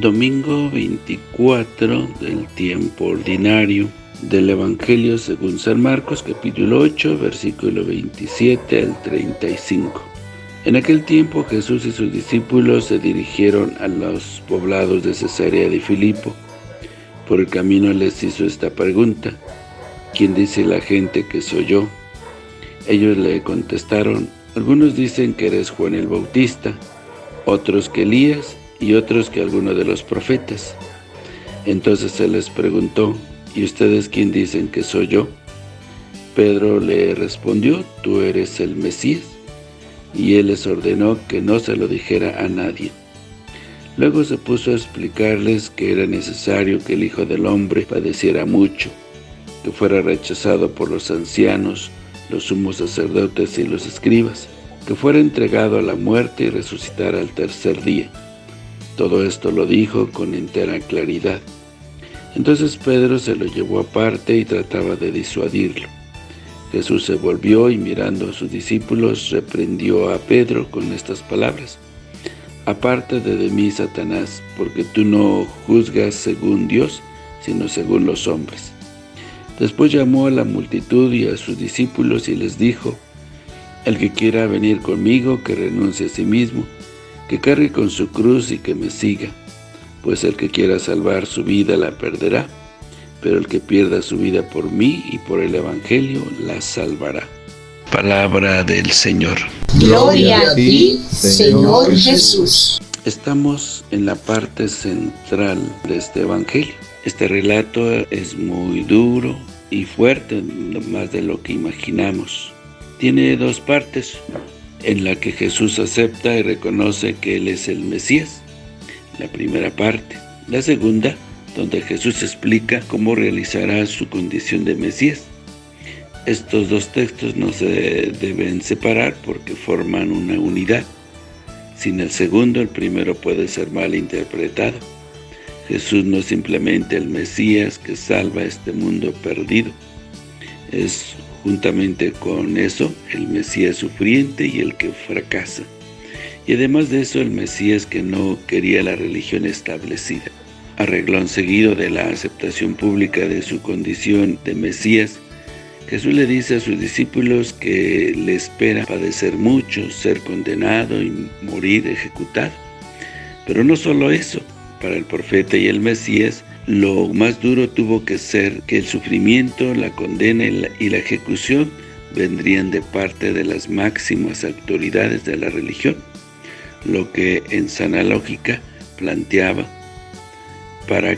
Domingo 24 del tiempo ordinario del Evangelio según San Marcos, capítulo 8, versículo 27 al 35. En aquel tiempo Jesús y sus discípulos se dirigieron a los poblados de Cesarea de Filipo. Por el camino les hizo esta pregunta, ¿quién dice la gente que soy yo? Ellos le contestaron, algunos dicen que eres Juan el Bautista, otros que Elías y otros que alguno de los profetas. Entonces se les preguntó, ¿y ustedes quién dicen que soy yo? Pedro le respondió, tú eres el Mesías. Y él les ordenó que no se lo dijera a nadie. Luego se puso a explicarles que era necesario que el Hijo del Hombre padeciera mucho, que fuera rechazado por los ancianos, los sumos sacerdotes y los escribas, que fuera entregado a la muerte y resucitara al tercer día. Todo esto lo dijo con entera claridad. Entonces Pedro se lo llevó aparte y trataba de disuadirlo. Jesús se volvió y mirando a sus discípulos reprendió a Pedro con estas palabras. Apártate de mí, Satanás, porque tú no juzgas según Dios, sino según los hombres. Después llamó a la multitud y a sus discípulos y les dijo, El que quiera venir conmigo, que renuncie a sí mismo, que cargue con su cruz y que me siga, pues el que quiera salvar su vida la perderá, pero el que pierda su vida por mí y por el Evangelio la salvará. Palabra del Señor. Gloria a ti, Señor Jesús. Estamos en la parte central de este Evangelio. Este relato es muy duro y fuerte, más de lo que imaginamos. Tiene dos partes en la que Jesús acepta y reconoce que Él es el Mesías, la primera parte. La segunda, donde Jesús explica cómo realizará su condición de Mesías. Estos dos textos no se deben separar porque forman una unidad. Sin el segundo, el primero puede ser mal interpretado. Jesús no es simplemente el Mesías que salva este mundo perdido. Es Juntamente con eso, el Mesías sufriente y el que fracasa. Y además de eso, el Mesías que no quería la religión establecida. Arreglón seguido de la aceptación pública de su condición de Mesías, Jesús le dice a sus discípulos que le espera padecer mucho, ser condenado y morir ejecutado. Pero no solo eso, para el profeta y el Mesías, lo más duro tuvo que ser que el sufrimiento, la condena y la, ejecución vendrían de parte de las máximas autoridades de la religión, lo que en sana lógica planteaba para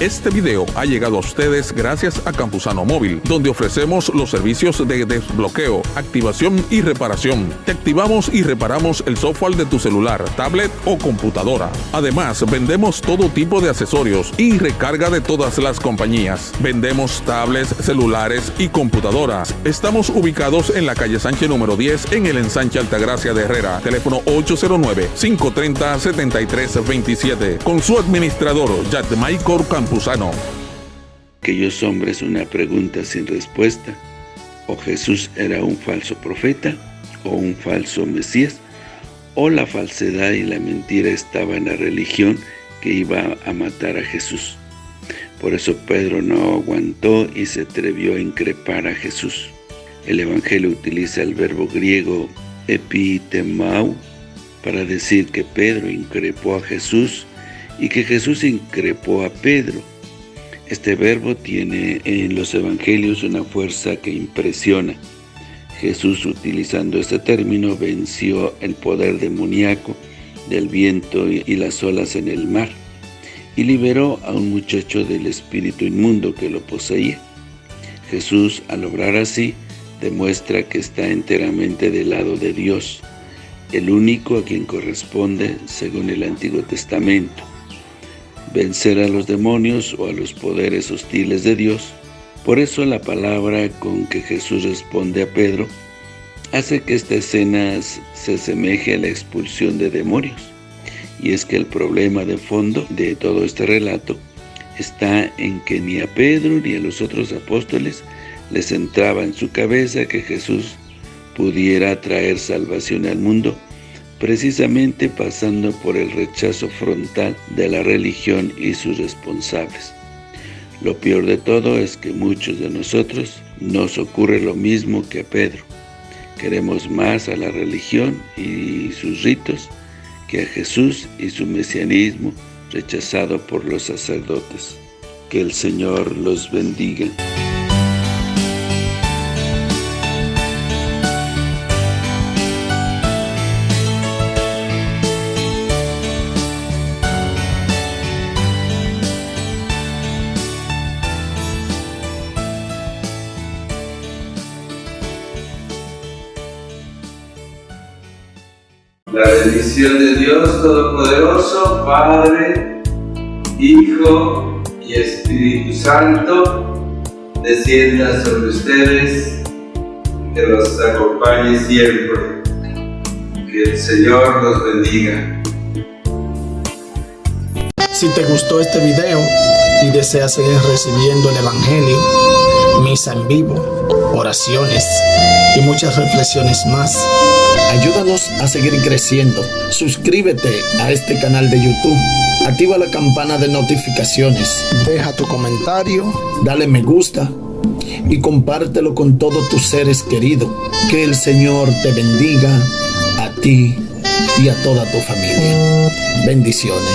este video ha llegado a ustedes gracias a Campusano Móvil, donde ofrecemos los servicios de desbloqueo, activación y reparación. Te activamos y reparamos el software de tu celular, tablet o computadora. Además, vendemos todo tipo de accesorios y recarga de todas las compañías. Vendemos tablets, celulares y computadoras. Estamos ubicados en la calle Sánchez número 10 en el ensanche Altagracia de Herrera. Teléfono 809-530-7327. Con su administrador, Michael Campusano. Aquellos hombres una pregunta sin respuesta. O Jesús era un falso profeta, o un falso Mesías, o la falsedad y la mentira estaba en la religión que iba a matar a Jesús. Por eso Pedro no aguantó y se atrevió a increpar a Jesús. El Evangelio utiliza el verbo griego epitemau para decir que Pedro increpó a Jesús y que Jesús increpó a Pedro. Este verbo tiene en los evangelios una fuerza que impresiona. Jesús, utilizando este término, venció el poder demoníaco del viento y las olas en el mar, y liberó a un muchacho del espíritu inmundo que lo poseía. Jesús, al obrar así, demuestra que está enteramente del lado de Dios, el único a quien corresponde según el Antiguo Testamento vencer a los demonios o a los poderes hostiles de Dios. Por eso la palabra con que Jesús responde a Pedro hace que esta escena se asemeje a la expulsión de demonios. Y es que el problema de fondo de todo este relato está en que ni a Pedro ni a los otros apóstoles les entraba en su cabeza que Jesús pudiera traer salvación al mundo precisamente pasando por el rechazo frontal de la religión y sus responsables. Lo peor de todo es que muchos de nosotros nos ocurre lo mismo que a Pedro. Queremos más a la religión y sus ritos que a Jesús y su mesianismo rechazado por los sacerdotes. Que el Señor los bendiga. La bendición de Dios Todopoderoso, Padre, Hijo y Espíritu Santo, descienda sobre ustedes, que los acompañe siempre. Que el Señor los bendiga. Si te gustó este video y deseas seguir recibiendo el Evangelio, misa en vivo, oraciones y muchas reflexiones más, Ayúdanos a seguir creciendo. Suscríbete a este canal de YouTube. Activa la campana de notificaciones. Deja tu comentario. Dale me gusta. Y compártelo con todos tus seres queridos. Que el Señor te bendiga a ti y a toda tu familia. Bendiciones.